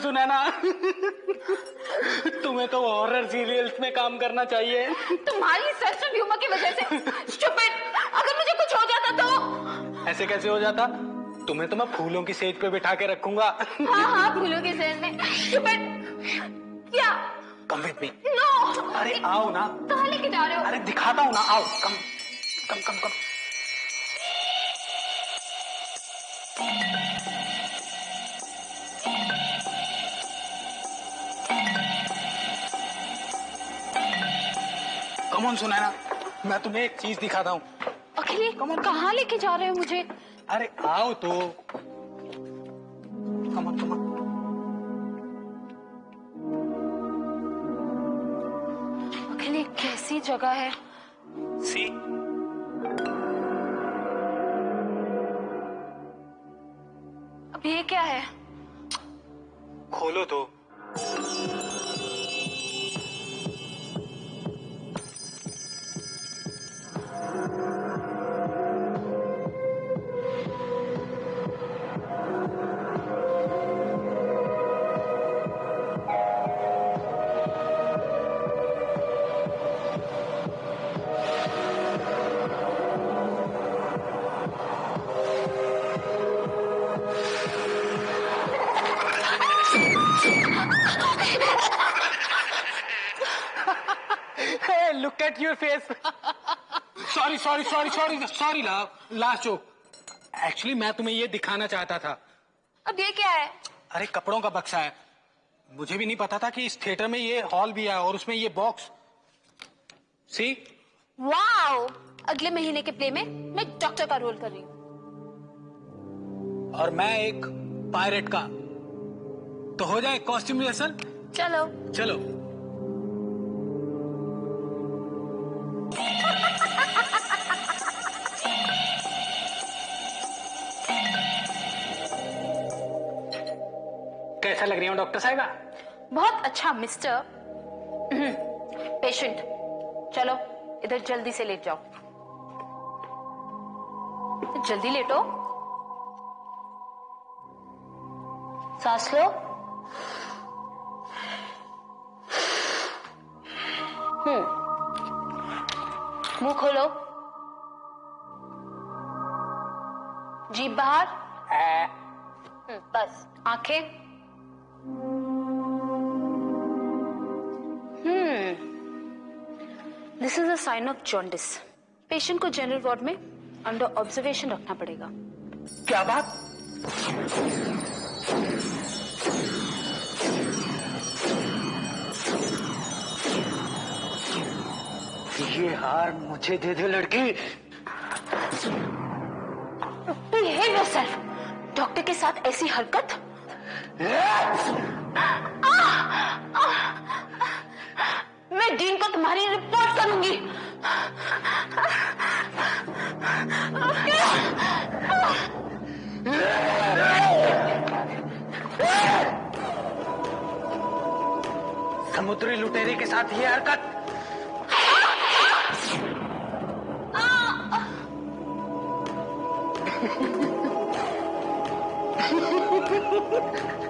हो सुनैना तुम्हें तो हॉरर सीरियल्स में काम करना चाहिए। तुम्हारी सेंस ऑफ़ ह्यूमर की वजह से स्टूपिड अगर मुझे कुछ हो जाता तो? ऐसे कैसे हो जाता? तुम्हें तो मैं फूलों की सेज पे बिठा के रखूँगा। हाँ हाँ फूलों की सेज में। स्टूपिड क्या? कम विद मी नो अरे आओ ना। कहाँ लेके जा रहे हो? अरे दिखाता हूँ ना। आओ कम कम कम कम कमोन सुनैना। मैं तुम्हें एक चीज़ दिखाता हूँ। अखिले कहाँ लेके जा रहे हो मुझे? अरे आओ तो। कमन कमन अखिले कैसी जगह है? सी अब ये क्या है? खोलो तो। Look at your face sorry sorry sorry sorry sorry last joke actually मैं तुम्हें ये दिखाना चाहता था। अब ये क्या है? अरे कपड़ों का बक्सा है। मुझे भी नहीं पता था कि इस थिएटर में ये हॉल भी है और उसमें ये बॉक्स सी वाओ अगले महीने के प्ले में मैं डॉक्टर का रोल कर रही हूँ। और मैं एक पायरेट का। तो हो जाए कॉस्ट्यूम रिहर्सल चलो। चलो। कैसा लग रही हूँ डॉक्टर साहिबा? बहुत अच्छा मिस्टर। पेशेंट चलो इधर जल्दी से लेट जाओ। जल्दी लेटो। सांस लो। हम्म मुँह खोलो। जीभ बाहर? हम्म, बस आँखें। This is a sign of jaundice patient को जनरल वार्ड में अंडर ऑब्जर्वेशन रखना पड़ेगा। क्या बात? ये हार मुझे दे दे लड़की। बिहेव योरसेल्फ डॉक्टर के साथ ऐसी हरकत? मैं डीन को तुम्हारी रिपोर्ट करूँगी समुद्री लुटेरे के साथ ये हरकत। ए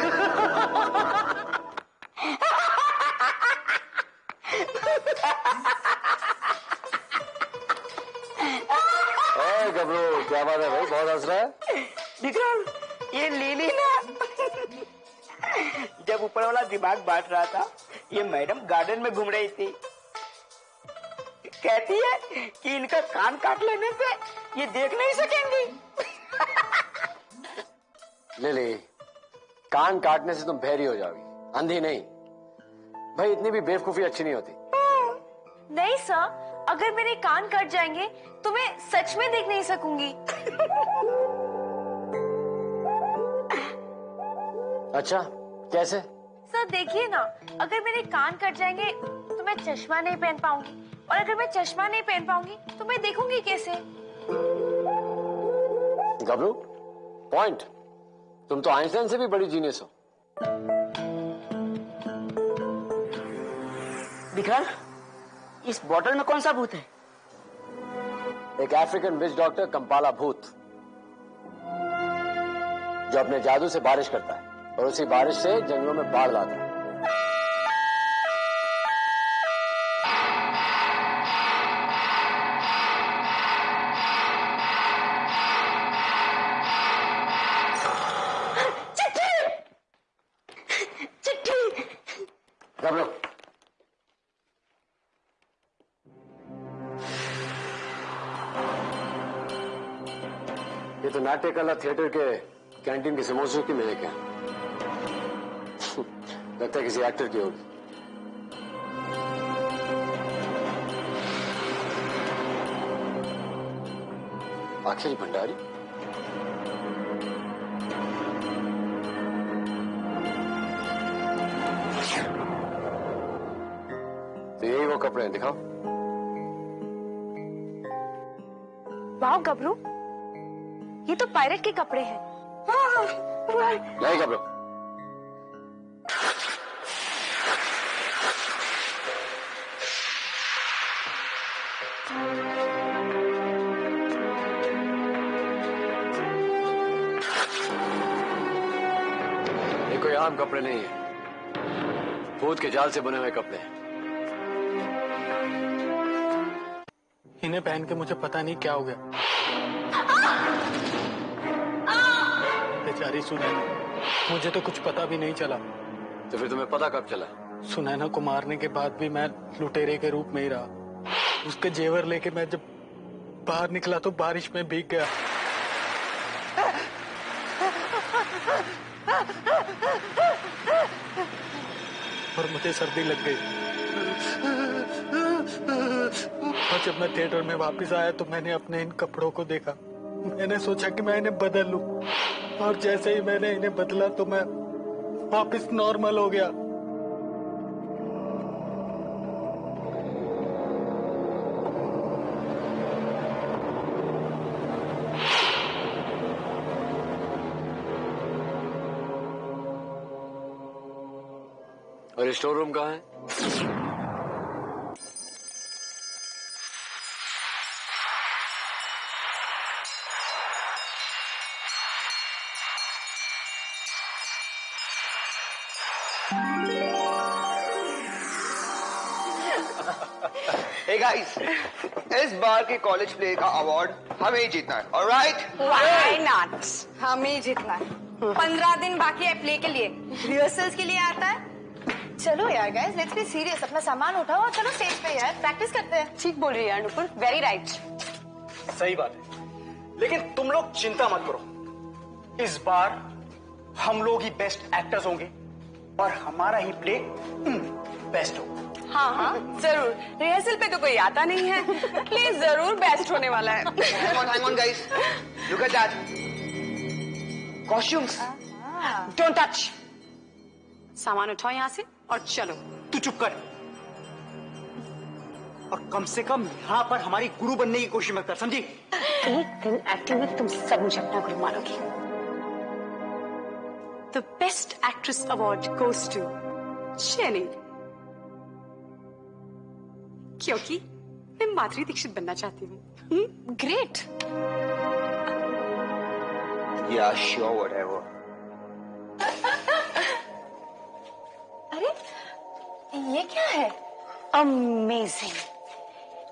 वाला बांट रहा था। ये मैडम गार्डन में घूम रही थी। कहती है कि इनका कान काट लेने से ये देख नहीं सकेंगी। ले ले कान काटने से तुम बहरी हो जाओगी। अंधी नहीं। भाई इतनी भी बेवकूफ़ी अच्छी नहीं होती। नहीं सर अगर मेरे कान कट जाएँगे तो मैं सच में देख नहीं सकूँगी। अच्छा कैसे? सर देखिए ना अगर मेरे कान कट जाएँगे तो मैं चश्मा नहीं पहन पाऊँगी। और अगर मैं चश्मा नहीं पहन पाऊँगी तो मैं देखूँगी कैसे? गबरू पॉइंट तुम तो आइंस्टाइन से भी बड़ी जीनियस हो। विक्रम इस बॉटल में कौन सा भूत है? एक अफ्रीकन विच डॉक्टर कंपाला भूत जो अपने जादू से बारिश करता है। और उसी बारिश से जंगलों में बाढ़ लाता है। ये तो नाट्य कला थिएटर के कैंटीन के समोसों की महक है लगता है किसी एक्टर की होगी। अखिल भंडारी? तो यही वो कपड़े हैं दिखाओ। वाह गबरू। ये तो पायलट के कपड़े हैं। नहीं कपड़े। कपड़े नहीं है। भूत के जाल से बने हुए कपड़े इन्हें पहन के मुझे पता नहीं क्या हो गया। बेचारी सुनैना मुझे तो कुछ पता भी नहीं चला। तो फिर तुम्हें पता कब चला? सुनैना को मारने के बाद भी मैं लुटेरे के रूप में ही रहा। उसके जेवर लेके मैं जब बाहर निकला तो बारिश में भीग गया। मुझे सर्दी लग गई। और जब मैं थिएटर में वापस आया तो मैंने अपने इन कपड़ों को देखा। मैंने सोचा कि मैं इन्हें बदल लू। और जैसे ही मैंने इन्हें बदला तो मैं वापस नॉर्मल हो गया। और ये स्टोर रूम कहाँ है? गाइस इस बार के कॉलेज प्ले का अवार्ड हमें ही जीतना है ऑलराइट Why not? हमें ही जीतना है। पंद्रह दिन बाकी है प्ले के लिए। रिहर्सल्स के लिए आता है चलो यार गाइस लेट्स बी सीरियस अपना सामान उठाओ और चलो स्टेज पे यार. प्रैक्टिस करते हैं. ठीक बोल रही है अनुपुर वेरी राइट सही बात है. लेकिन तुम लोग चिंता मत करो. इस बार हम लोग ही बेस्ट एक्टर्स होंगे और हमारा ही प्ले बेस्ट होगा. हाँ हाँ ज़रूर. रिहर्सल पे तो कोई आता नहीं है. प्ले ज़रूर बेस्ट होने वाला है. Look at that. Costumes. Don't touch सामान उठाओ यहाँ से. और चलो तू चुप कर। और कम से कम यहाँ पर हमारी गुरु बनने की कोशिश मत कर समझी? एक दिन एक्टिंग में तुम सब मुझे अपना गुरु मानोगे। The best actress award goes to Jenny क्योंकि मैं माधुरी दीक्षित बनना चाहती हूँ। Great Yeah, sure, whatever. अरे ये क्या है? अमेजिंग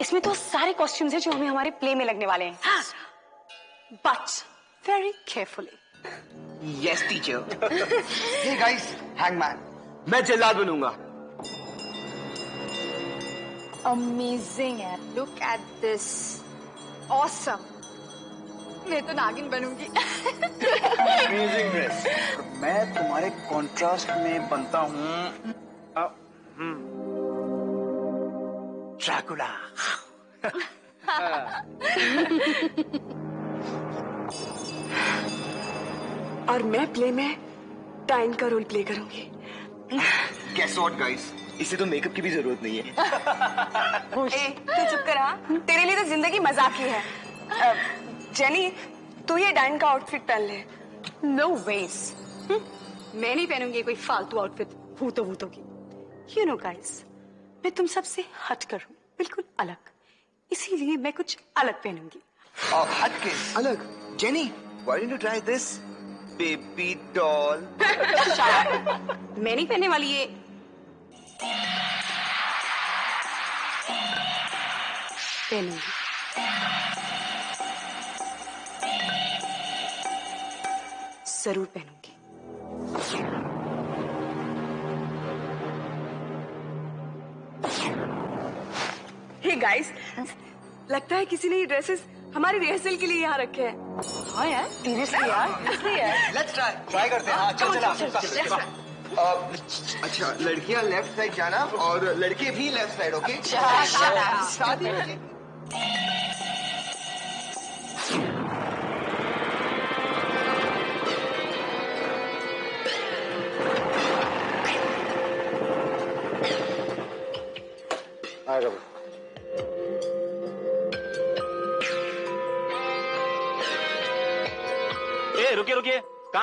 इसमें तो सारे कॉस्ट्यूम्स हैं जो हमें हमारे प्ले में लगने वाले हैं। But very carefully Yes, teacher hey guys, hangman. मैं जल्लाद बनूँगा। अमेजिंग है लुक एट दिस ऑसम मैं तो नागिन बनूँगी। अमेजिंग ड्रेस मैं तुम्हारे कॉन्ट्रास्ट में बनता हूँ ड्रैकुला और मैं प्ले में टाइन का रोल प्ले करूँगी। Guess what, guys? इसे तो मेकअप की भी ज़रूरत नहीं है। ए, तू चुप कर हाँ? तेरे लिए तो ज़िंदगी मज़ाक ही है। जेनी तू ये डाइन का आउटफिट पहन ले। नो no वेज मैं नहीं पहनूँगी कोई फालतू आउटफिट भूतों भूतों की। यू नो गाइस मैं तुम सबसे हट कर हूँ बिल्कुल अलग। इसीलिए मैं कुछ अलग पहनूँगी। और हट के अलग। Jenny why didn't you try this baby doll? मैं नहीं पहनने वाली ये। पहनूँगी। ज़रूर पहनूँगी। हे गाइस लगता है किसी ने ये ड्रेसेस हमारी रिहर्सल के लिए यहाँ रखे हैं। हाँ यार सीरियसली यार let's try ट्राई करते हैं। हाँ चल चला अच्छा लड़कियाँ लेफ़्ट साइड जाना और लड़के भी लेफ़्ट साइड ओके शादी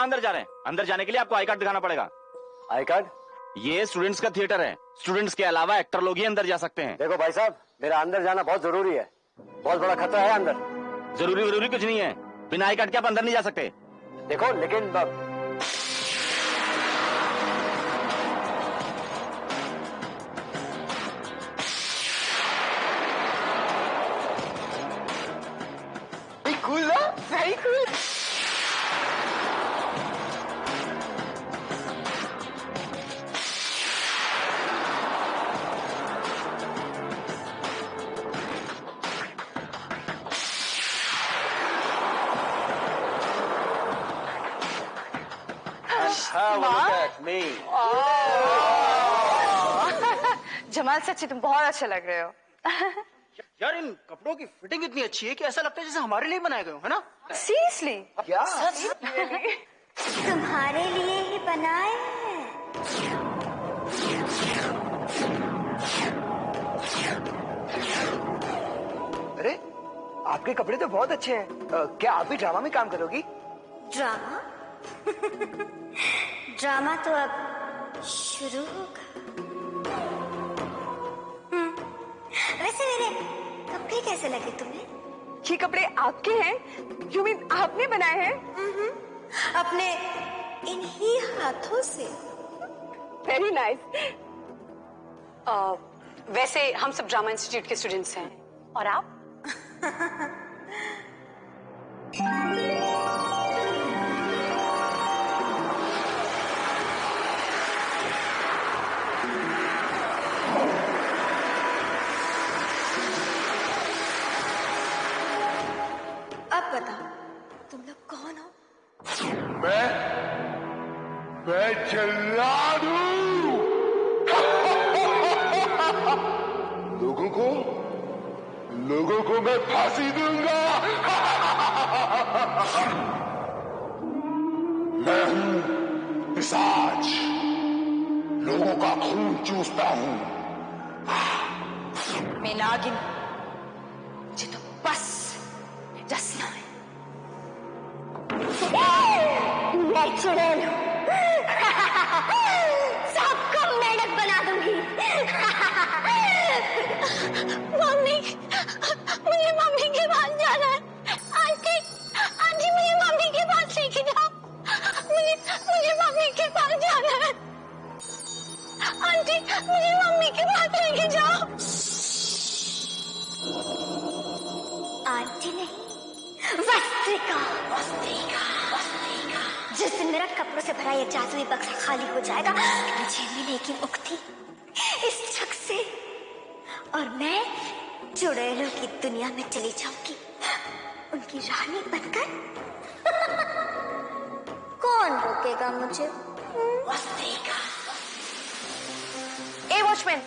अंदर जा रहे हैं। अंदर जाने के लिए आपको आई कार्ड दिखाना पड़ेगा। I card? ये स्टूडेंट्स का थिएटर है। स्टूडेंट्स के अलावा एक्टर लोग ही अंदर जा सकते हैं। देखो भाई साहब मेरा अंदर जाना बहुत ज़रूरी है। बहुत बड़ा खतरा है अंदर। ज़रूरी ज़रूरी कुछ नहीं है। बिना आई कार्ड के आप अंदर नहीं जा सकते। देखो लेकिन जमाल सच्ची तुम बहुत अच्छे लग रहे हो। यार इन कपड़ों की फिटिंग इतनी अच्छी है कि ऐसा लगता है जैसे हमारे लिए बनाए गए हो है ना? सीरियसली क्या? तुम्हारे लिए ही बनाए हैं। अरे आपके कपड़े तो बहुत अच्छे हैं। क्या आप भी ड्रामा में काम करोगी? ड्रामा? ड्रामा तो अब शुरू होगा। मेरे कपड़े कैसे लगे तुम्हें? ये कपड़े आपके हैं? यू मीन आपने बनाए हैं? हम्म, अपने इन्हीं हाथों से। वेरी नाइस वैसे हम सब ड्रामा इंस्टीट्यूट के स्टूडेंट्स हैं। और आप? मैं जल्लाद हूँ लोगों को लोगों को मैं फांसी दूँगा। मैं हूँ पिशाच लोगों का खून चूसता हूँ। मैं नागिन। चुड़ैलों की दुनिया में चली जाऊँगी। उनकी रानी बनकर। कौन रोकेगा मुझे? ए वॉचमैन।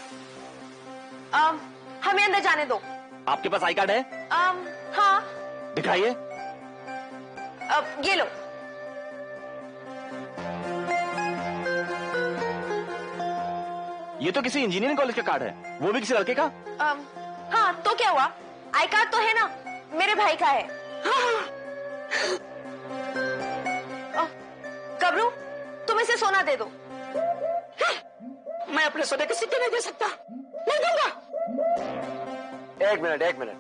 हमें अंदर जाने दो। आपके पास आई कार्ड है? um, हाँ। दिखाइए। अब ये लो। ये तो किसी इंजीनियरिंग कॉलेज का कार्ड है। वो भी किसी लड़के का? um, हाँ तो क्या हुआ? आई कार्ड तो है ना? मेरे भाई का है। अ, कबरू तुम इसे सोना दे दो। मैं अपने सोने के सिक्के नहीं दे सकता। नहीं दूँगा। एक मिनट एक मिनट।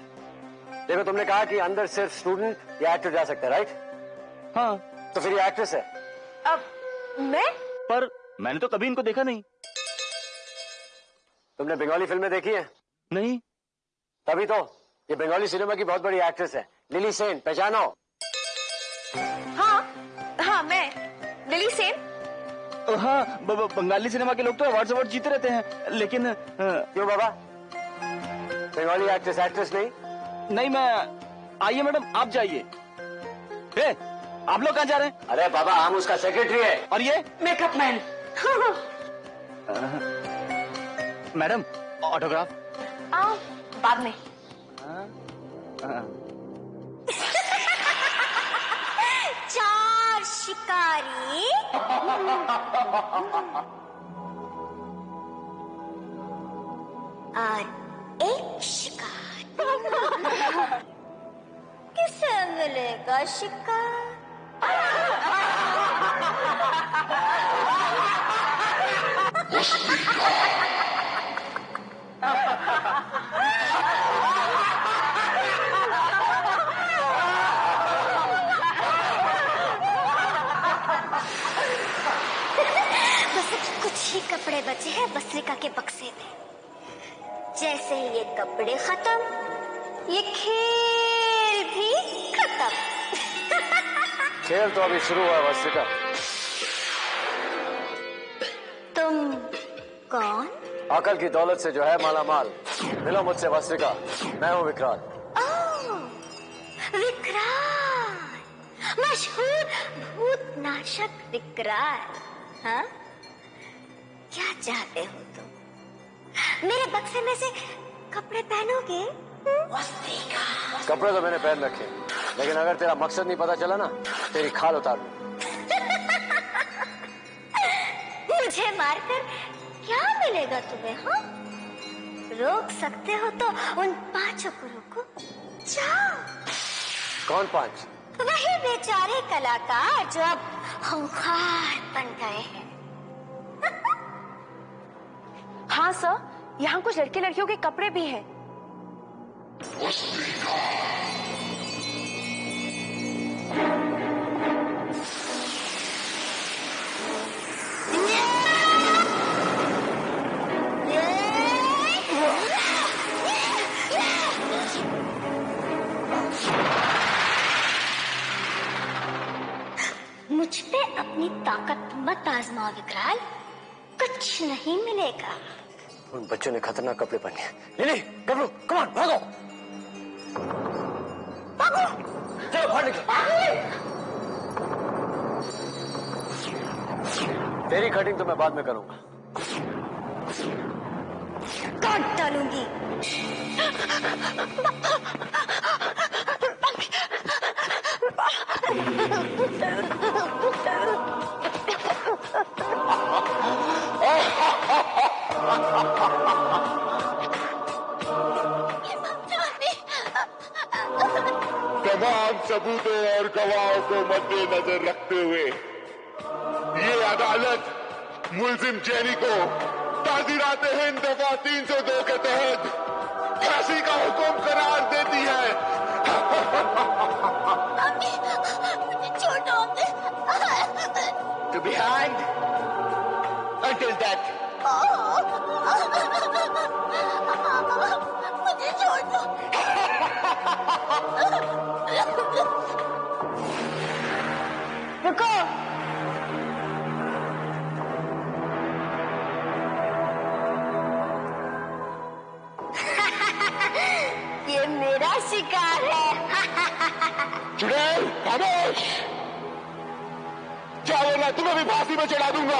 देखो तुमने कहा कि अंदर सिर्फ़ स्टूडेंट या एक्टर जा सकता है राइट हाँ। तो फिर ये एक्ट्रेस है। अब मैं? पर मैंने तो कभी इनको देखा नहीं। तुमने बंगाली फ़िल्में देखी है? नहीं। तभी तो ये बंगाली सिनेमा की बहुत बड़ी एक्ट्रेस है। लिली सेन पहचानो? हाँ हाँ मैं लिली सेन। हाँ ब- ब- बंगाली सिनेमा के लोग तो अवार्ड अवार्ड जीते रहते हैं लेकिन अ, क्यों बाबा? बंगाली एक्ट्रेस एक्ट्रेस नहीं? नहीं मैं आइए मैडम आप जाइए। ए, आप लोग कहाँ जा रहे हैं? अरे बाबा हम उसका सेक्रेटरी है। और ये? मेकअप मैन मैडम ऑटोग्राफ आओ बाद में। चार शिकारी। और एक शिकार। किसे मिलेगा शिकार? बस कुछ ही कपड़े बचे हैं बसरिका के बक्से में। जैसे ही ये कपड़े खत्म ये खेल भी खत्म। खेल तो अभी शुरू हुआ वस्तिका तुम कौन? अकल की दौलत से जो है माला माल मिलो मुझसे वस्तिका मैं हूँ विक्रांत। विक्रांत! मशहूर भूतनाशक विक्रांत हाँ? क्या चाहते हो तुम? मेरे बक्से में से कपड़े पहनोगे? कपड़े तो मैंने पहन रखे लेकिन अगर तेरा मकसद नहीं पता चला ना तेरी खाल उतार दूँ। मुझे मारकर क्या मिलेगा तुम्हें हाँ? रोक सकते हो तो उन पाँचों को रोको जाओ कौन पाँच? वही बेचारे कलाकार जो अब खूंखार बन गए हैं। हाँ सर। यहाँ कुछ लड़के लड़कियों के कपड़े भी हैं। मुझ पे अपनी ताकत मत आजमाओ, विकराल। कुछ नहीं मिलेगा। उन बच्चों ने खतरनाक कपड़े पहने लिली कपड़ो कमान भागो। भागो। चलो बाहर निकलो। तेरी कटिंग तो मैं बाद में करूँगा। काट डालूँगी। सबूतों और गवाहों को मद्देनजर रखते हुए ये अदालत मुलजिम जैनी को नाजिरात हिंद दफ़ा तीन सौ दो के तहत। फांसी का हुक्म करार देती है। मुझे छोड़ो To be मैं तुम्हें भी फांसी में चढ़ा दूँगा।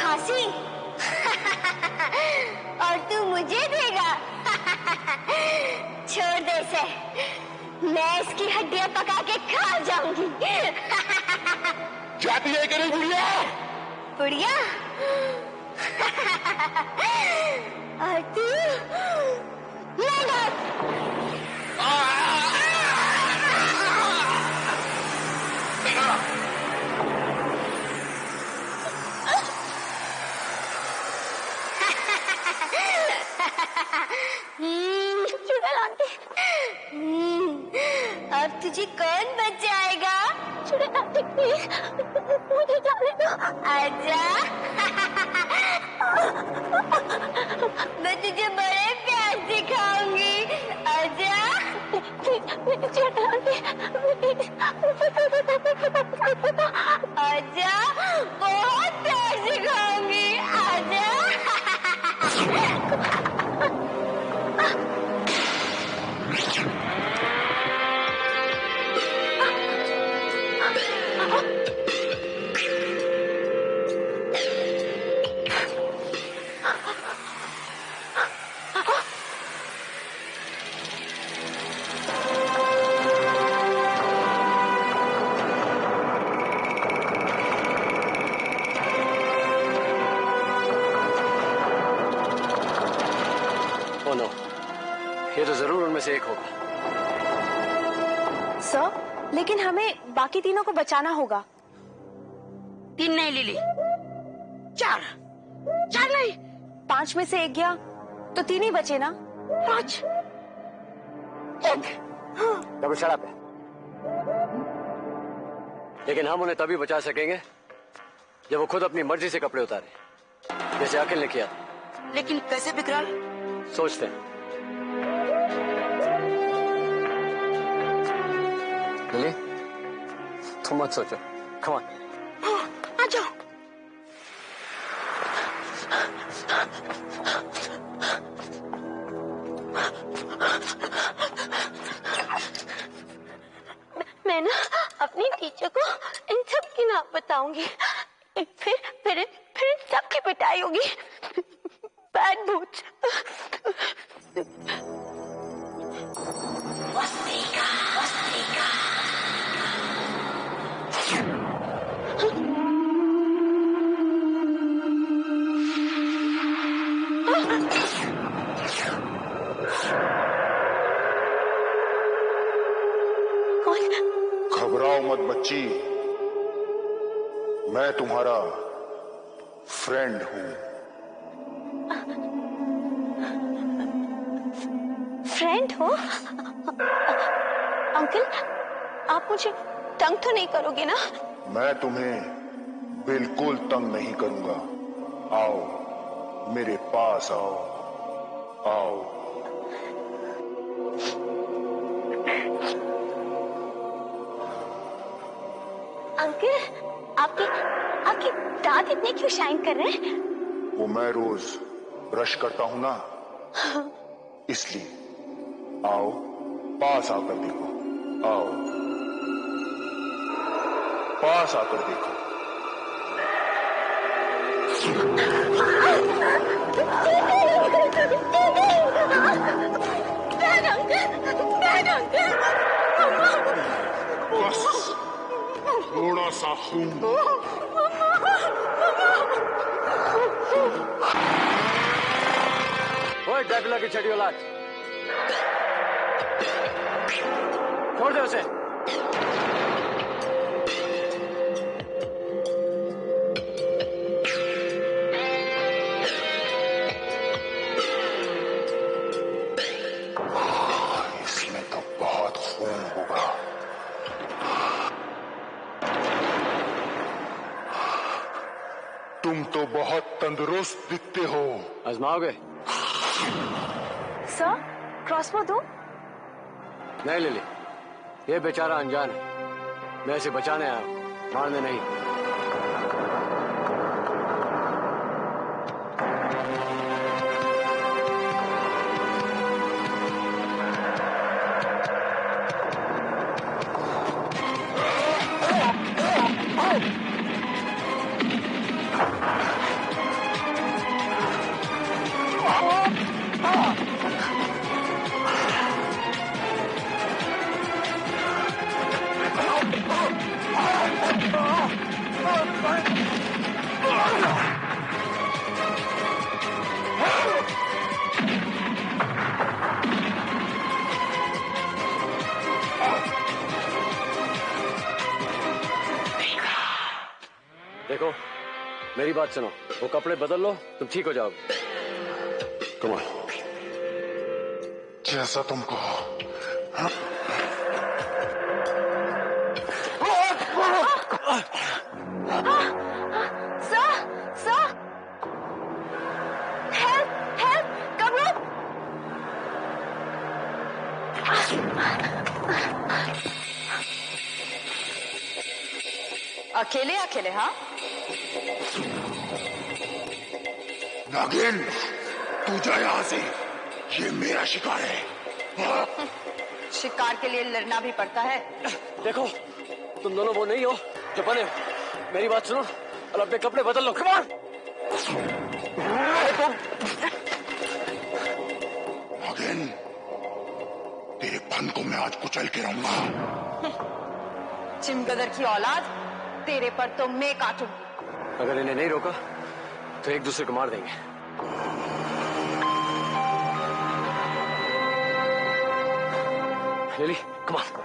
फांसी? और तू मुझे देगा। छोड़ दे इसे। मैं इसकी हड्डियाँ पका के खा जाऊँगी। जाती है कि नहीं बुढ़िया? बुढ़िया? और तू? मेहनत हम्म, चुड़ैल आंटी हम्म, अब तुझे कौन बचाएगा चुड़ैल आंटी प्लीज़ मुझे जाने दो। आजा। मैं तुझे बड़े प्यार से आजा। आजा। बहुत प्यार से खाऊँगी आजा। उनमें से एक होगा। सर लेकिन हमें बाकी तीनों को बचाना होगा। तीन नहीं लिली। चार। चार नहीं। पाँच में से एक गया तो तीन ही बचे ना? पाँच। डबल शराब है लेकिन हम उन्हें तभी बचा सकेंगे जब वो खुद अपनी मर्ज़ी से कपड़े उतारे। जैसे अखिल ने किया था। लेकिन कैसे बिकराल? सोचते हैं। लिली तुम मत सोचो कमान आ जाओ मैं ना अपनी टीचर को इन सब की नाम बताऊँगी। फिर फिर फिर इन सब की पिटाई होगी। बैड भूत घबराओ तंग तो नहीं करोगे ना? मैं तुम्हें बिल्कुल तंग नहीं करूँगा। आओ मेरे पास आओ। आओ। अंकल आपके आपके दांत इतने क्यों शाइन कर रहे हैं? वो मैं रोज ब्रश करता हूँ ना। इसलिए आओ पास आकर देखो। आओ। पास आकर देखो। बस थोड़ा सा खून। ओए की छठी औलाद। छोड़ दे उसे। आजमाओगे सर क्रॉसबो दो। नहीं ले ये बेचारा अनजान है। मैं इसे बचाने आया हूँ, मारने नहीं। मेरी बात सुनो। वो कपड़े बदल लो तुम ठीक हो जाओगे। कमाल जैसा तुम कहो सर सर हेल्प हेल्प कमरो अकेले अकेले हाँ? नागिन तू जा यहाँ से। ये मेरा शिकार है। शिकार के लिए लड़ना भी पड़ता है। देखो तुम दोनों वो नहीं हो जो बने हो। मेरी बात सुनो और अपने कपड़े बदल लो कमाल नागिन तेरे फन को मैं आज कुचल के रहूँगा। चिमगदर की औलाद तेरे पर तो मैं काटूँगी। अगर इन्हें नहीं रोका तो एक दूसरे को मार देंगे। लिली कमाल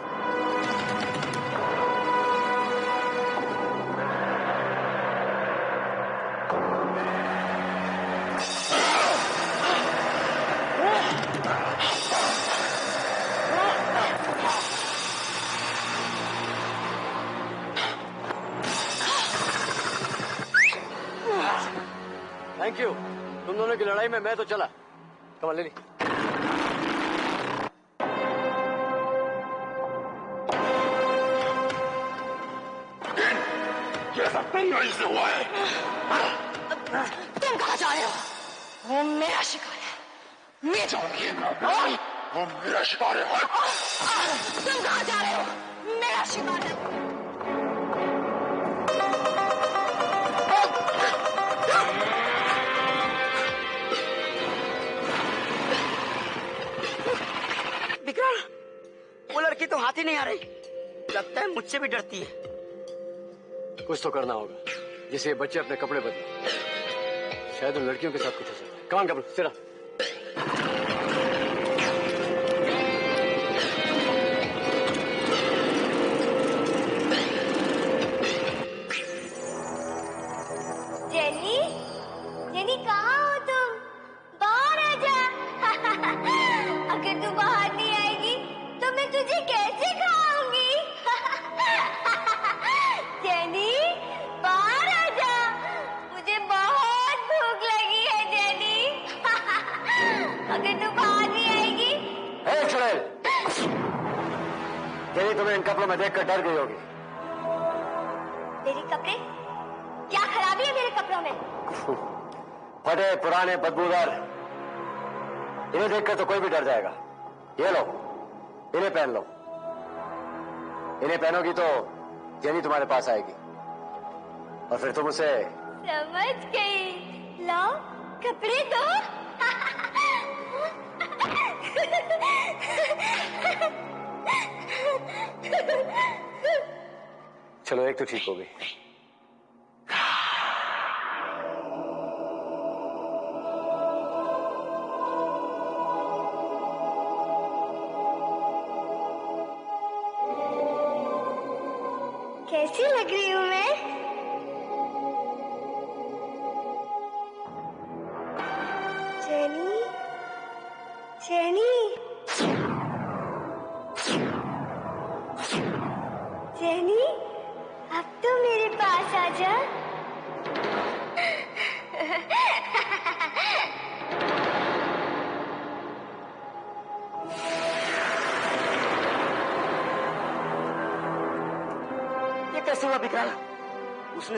थैंक यू तुम दोनों की लड़ाई में मैं तो चला। कमाल लिली हुआ है तुम कहा जा रहे हो? वो मेरा शिकार है। मैं जाऊँगी। वो मेरा शिकार है। तुम कहा जा रहे हो? मेरा शिकार है। विक्रम वो लड़की तो हाथ ही नहीं आ रही। लगता है मुझसे भी डरती है। कुछ तो करना होगा। जिससे ये बच्चे अपने कपड़े बदले। शायद उन लड़कियों के साथ कुछ हो सकता है। कमान कपड़े सिरा देखकर तो कोई भी डर जाएगा। ये लो इन्हें पहन लो। इन्हें पहनोगी तो जेनी तुम्हारे पास आएगी। और फिर तुम उसे समझ गई। लाओ कपड़े दो। चलो एक तो ठीक हो गई।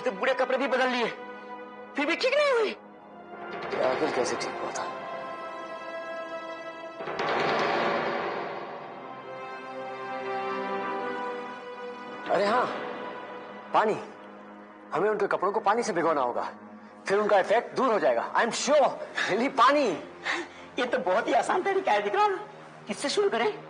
तो बुरे कपड़े भी बदल लिए। फिर भी ठीक नहीं हुई। आखिर कैसे ठीक हुआ था? अरे हाँ पानी। हमें उनके कपड़ों को पानी से भिगोना होगा। फिर उनका इफ़ेक्ट दूर हो जाएगा। आई एम श्योर पानी। ये तो बहुत ही आसान तरीका है किससे शुरू करें?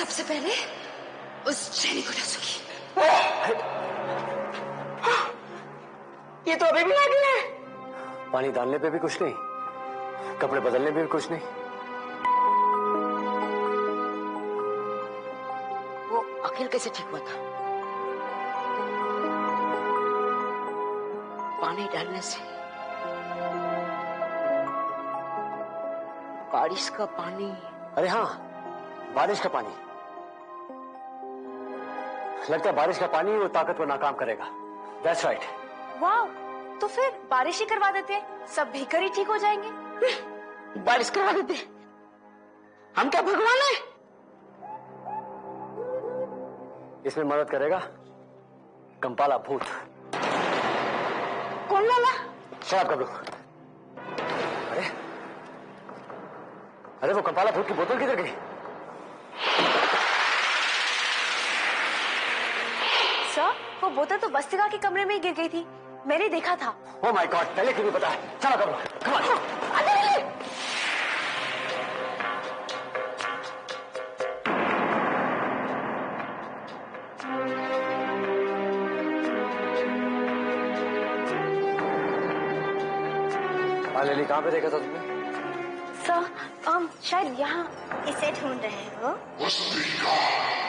सबसे पहले उस जेनी को डसूँगी। ये तो अभी भी लागी है। पानी डालने पे भी कुछ नहीं कपड़े बदलने पे भी कुछ नहीं। वो अखिल कैसे ठीक हुआ था? पानी डालने से बारिश का पानी। अरे हाँ बारिश का पानी। लगता है बारिश का पानी वो ताकत को नाकाम करेगा। दैट्स राइट वाह तो फिर बारिश ही करवा देते सब भीकर ही ठीक हो जाएँगे। बारिश करवा देते हम क्या भगवान है? इसमें मदद करेगा कंपाला भूत। कौन वाला शराब कब अरे अरे वो कंपाला भूत की बोतल किधर गई सर वो बोतल तो बस्तिका के कमरे में ही गिर गई थी। मैंने देखा था। ओ माय गॉड पहले क्यों पता? है चलो करो। लेली कहाँ पे देखा था तुमने? सर हम शायद यहाँ इसे ढूंढ रहे हो मेरे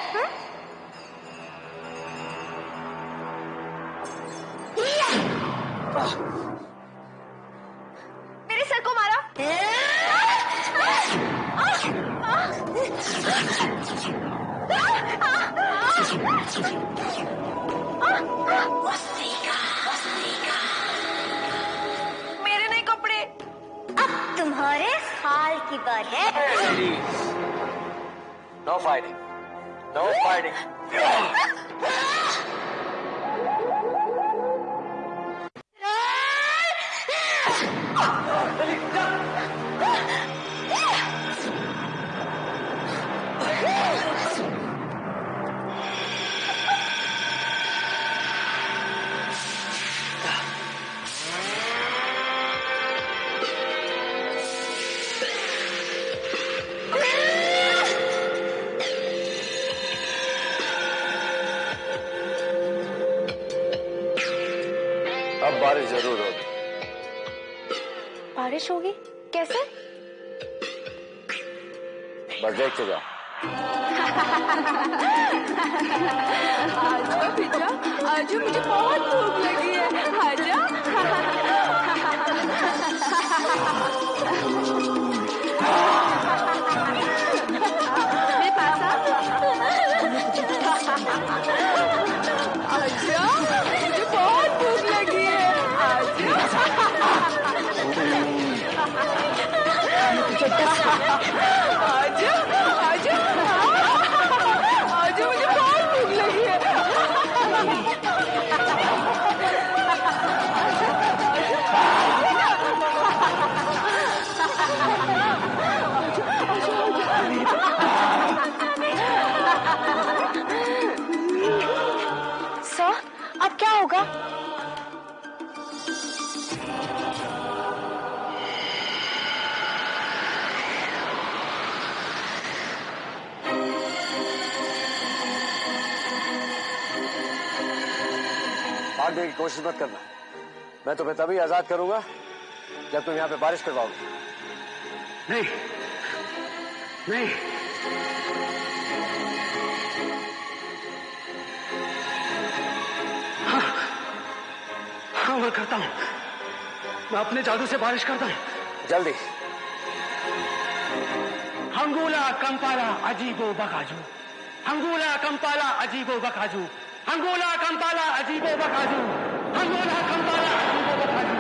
बारिश ज़रूर होगी। बारिश होगी? कैसे? बस देखते जाओ आजा पिज्जा आजा मुझे बहुत भूख लगी है। आजा। No! भाग देने की कोशिश मत करना। मैं तुम्हें तभी आज़ाद करूँगा जब तुम यहाँ पे बारिश करवाओगे। नहीं। नहीं। हाँ। हाँ मैं करता हूँ। मैं अपने जादू से बारिश करता हूँ। जल्दी। हंगूला कंपाला अजीबो बकाजू। हंगूला कंपाला अजीबो बकाजू। हंगूला कंपाला अजीबो बकाजू हंगूला कंपाला अजीबो बकाजू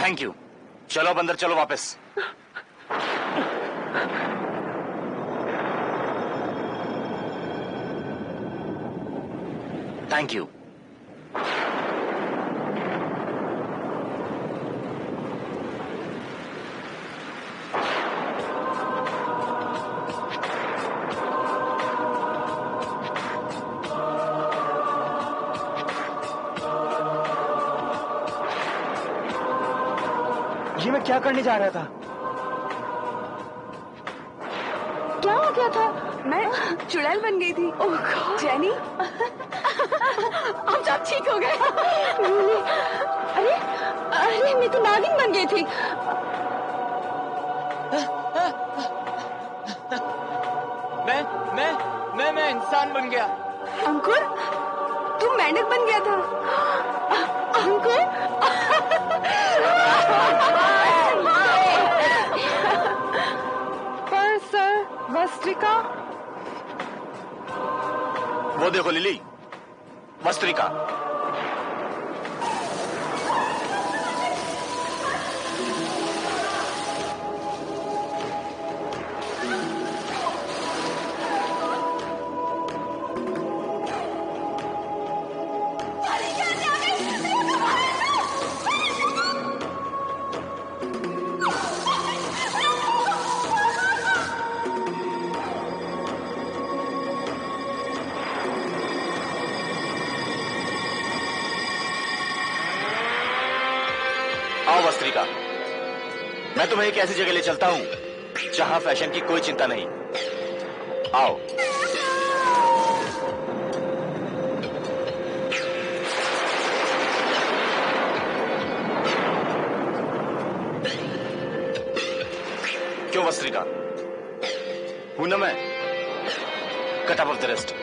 थैंक यू चलो अब अंदर चलो वापस। थैंक यू मैं क्या करने जा रहा था? क्या हो गया था? मैं चुड़ैल बन गई थी। Oh Jenny? अब सब ठीक हो गए? अरे अरे मैं तो नागिन बन गई थी। मैं मैं मैं मैं इंसान बन गया। अंकुर तू मेंढक बन गया था। वस्त्रिका वो देखो लिली वस्त्रिका आओ मैं तुम्हें एक ऐसी जगह ले चलता हूँ, जहाँ फ़ैशन की कोई चिंता नहीं। आओ। क्यों वस्त्रिका? हूँ ना मैं? Cut off the rest